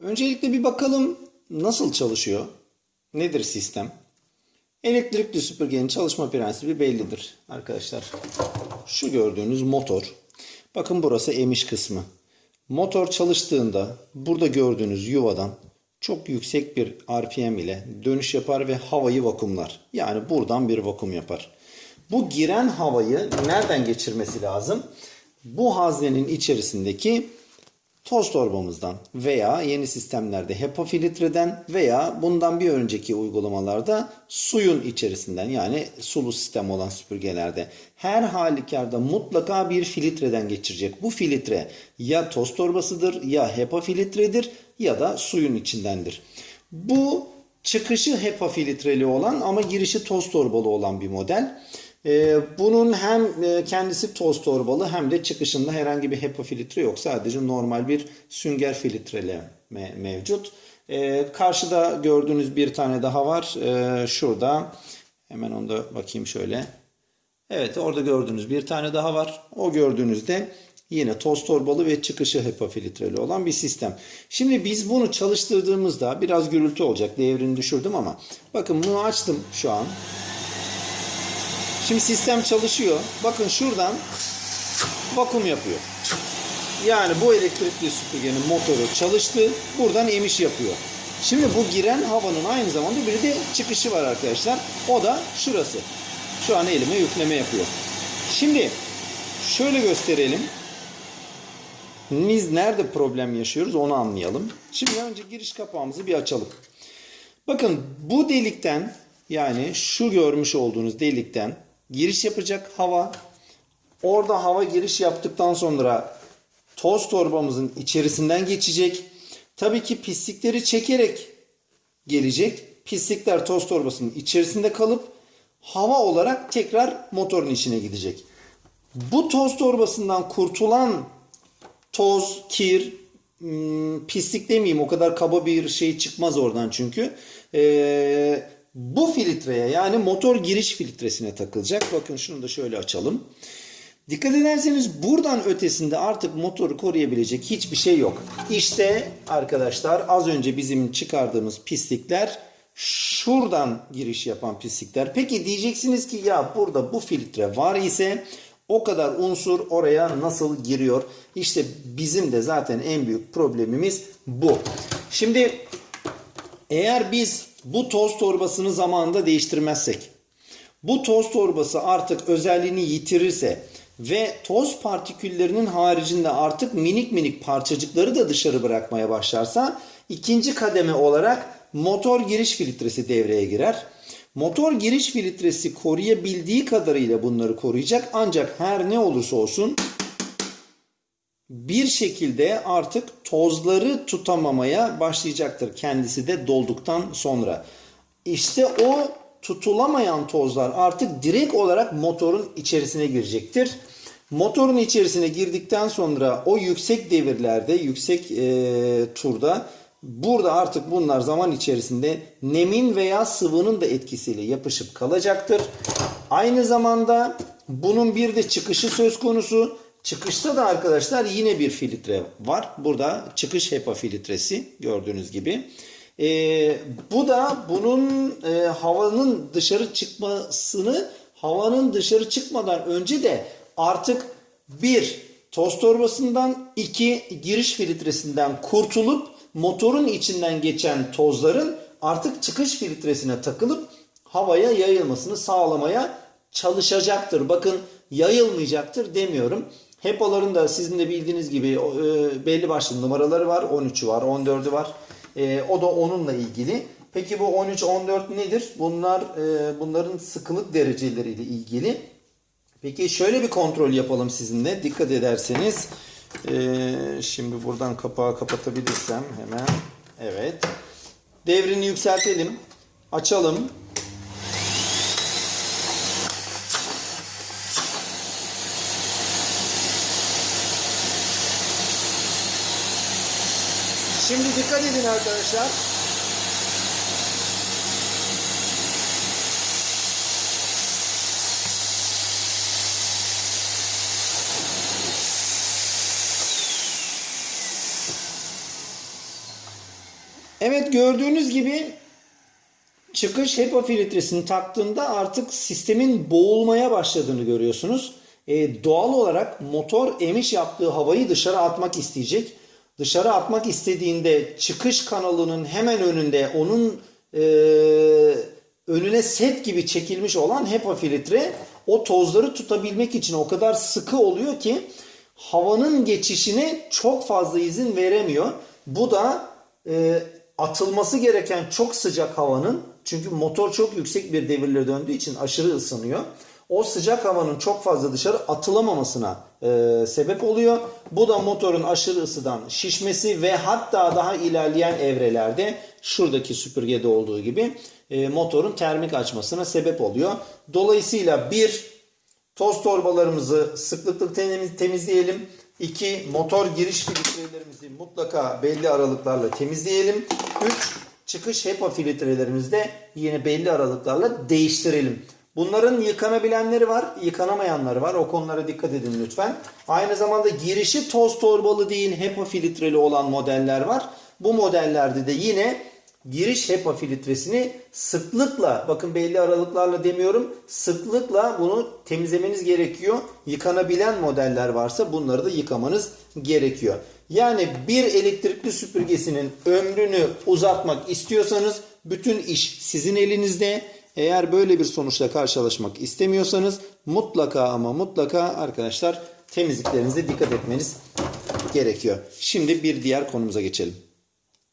Öncelikle bir bakalım nasıl çalışıyor? Nedir sistem? Elektrikli süpürgenin çalışma prensibi bellidir arkadaşlar. Şu gördüğünüz motor. Bakın burası emiş kısmı. Motor çalıştığında burada gördüğünüz yuvadan çok yüksek bir RPM ile dönüş yapar ve havayı vakumlar. Yani buradan bir vakum yapar. Bu giren havayı nereden geçirmesi lazım? Bu haznenin içerisindeki toz torbamızdan veya yeni sistemlerde HEPA filtreden veya bundan bir önceki uygulamalarda suyun içerisinden yani sulu sistem olan süpürgelerde her halükarda mutlaka bir filtreden geçirecek. Bu filtre ya toz torbasıdır ya HEPA filtredir ya da suyun içindendir. Bu çıkışı HEPA filtreli olan ama girişi toz torbalı olan bir model. Ee, bunun hem e, kendisi toz torbalı hem de çıkışında herhangi bir HEPA filtre yok. Sadece normal bir sünger filtreleme mevcut. Ee, karşıda gördüğünüz bir tane daha var. Ee, şurada. Hemen onu da bakayım şöyle. Evet orada gördüğünüz bir tane daha var. O gördüğünüzde yine toz torbalı ve çıkışı HEPA filtreli olan bir sistem. Şimdi biz bunu çalıştırdığımızda biraz gürültü olacak. Devrini düşürdüm ama bakın bunu açtım şu an. Şimdi sistem çalışıyor. Bakın şuradan vakum yapıyor. Yani bu elektrikli süpürgenin motoru çalıştı. Buradan emiş yapıyor. Şimdi bu giren havanın aynı zamanda bir de çıkışı var arkadaşlar. O da şurası. Şu an elime yükleme yapıyor. Şimdi şöyle gösterelim. Biz nerede problem yaşıyoruz onu anlayalım. Şimdi önce giriş kapağımızı bir açalım. Bakın bu delikten yani şu görmüş olduğunuz delikten giriş yapacak hava. Orada hava giriş yaptıktan sonra toz torbamızın içerisinden geçecek. Tabii ki pislikleri çekerek gelecek. Pislikler toz torbasının içerisinde kalıp hava olarak tekrar motorun içine gidecek. Bu toz torbasından kurtulan toz, kir, hmm, pislik demeyeyim o kadar kaba bir şey çıkmaz oradan çünkü. Ee, bu filtreye yani motor giriş filtresine takılacak. Bakın şunu da şöyle açalım. Dikkat ederseniz buradan ötesinde artık motoru koruyabilecek hiçbir şey yok. İşte arkadaşlar az önce bizim çıkardığımız pislikler şuradan giriş yapan pislikler. Peki diyeceksiniz ki ya burada bu filtre var ise o kadar unsur oraya nasıl giriyor? İşte bizim de zaten en büyük problemimiz bu. Şimdi eğer biz bu toz torbasını zamanında değiştirmezsek, bu toz torbası artık özelliğini yitirirse ve toz partiküllerinin haricinde artık minik minik parçacıkları da dışarı bırakmaya başlarsa ikinci kademe olarak motor giriş filtresi devreye girer. Motor giriş filtresi koruyabildiği kadarıyla bunları koruyacak ancak her ne olursa olsun bir şekilde artık tozları tutamamaya başlayacaktır kendisi de dolduktan sonra. İşte o tutulamayan tozlar artık direkt olarak motorun içerisine girecektir. Motorun içerisine girdikten sonra o yüksek devirlerde, yüksek e, turda burada artık bunlar zaman içerisinde nemin veya sıvının da etkisiyle yapışıp kalacaktır. Aynı zamanda bunun bir de çıkışı söz konusu. Çıkışta da arkadaşlar yine bir filtre var. Burada çıkış HEPA filtresi gördüğünüz gibi. Ee, bu da bunun e, havanın dışarı çıkmasını havanın dışarı çıkmadan önce de artık bir toz torbasından iki giriş filtresinden kurtulup motorun içinden geçen tozların artık çıkış filtresine takılıp havaya yayılmasını sağlamaya çalışacaktır. Bakın yayılmayacaktır demiyorum. HEPA'ların da sizin de bildiğiniz gibi e, belli başlı numaraları var. 13'ü var, 14'ü var. E, o da onunla ilgili. Peki bu 13, 14 nedir? Bunlar e, bunların sıkılık dereceleriyle ilgili. Peki şöyle bir kontrol yapalım sizinle. Dikkat ederseniz. Şimdi buradan kapağı kapatabilirsem hemen. Evet. Devrini yükseltelim. Açalım. Şimdi dikkat edin arkadaşlar. Evet gördüğünüz gibi çıkış HEPA filtresini taktığında artık sistemin boğulmaya başladığını görüyorsunuz. E, doğal olarak motor emiş yaptığı havayı dışarı atmak isteyecek. Dışarı atmak istediğinde çıkış kanalının hemen önünde onun e, önüne set gibi çekilmiş olan HEPA filtre o tozları tutabilmek için o kadar sıkı oluyor ki havanın geçişine çok fazla izin veremiyor. Bu da e, atılması gereken çok sıcak havanın çünkü motor çok yüksek bir devirle döndüğü için aşırı ısınıyor. O sıcak havanın çok fazla dışarı atılamamasına e, sebep oluyor. Bu da motorun aşırı ısıdan şişmesi ve hatta daha ilerleyen evrelerde şuradaki süpürgede olduğu gibi e, motorun termik açmasına sebep oluyor. Dolayısıyla bir toz torbalarımızı sıklıkla temiz- temizleyelim. İki motor giriş filtrelerimizi mutlaka belli aralıklarla temizleyelim. Üç çıkış HEPA filtrelerimizi de yine belli aralıklarla değiştirelim. Bunların yıkanabilenleri var, yıkanamayanları var. O konulara dikkat edin lütfen. Aynı zamanda girişi toz torbalı değil HEPA filtreli olan modeller var. Bu modellerde de yine giriş HEPA filtresini sıklıkla bakın belli aralıklarla demiyorum sıklıkla bunu temizlemeniz gerekiyor. Yıkanabilen modeller varsa bunları da yıkamanız gerekiyor. Yani bir elektrikli süpürgesinin ömrünü uzatmak istiyorsanız bütün iş sizin elinizde. Eğer böyle bir sonuçla karşılaşmak istemiyorsanız mutlaka ama mutlaka arkadaşlar temizliklerinize dikkat etmeniz gerekiyor. Şimdi bir diğer konumuza geçelim.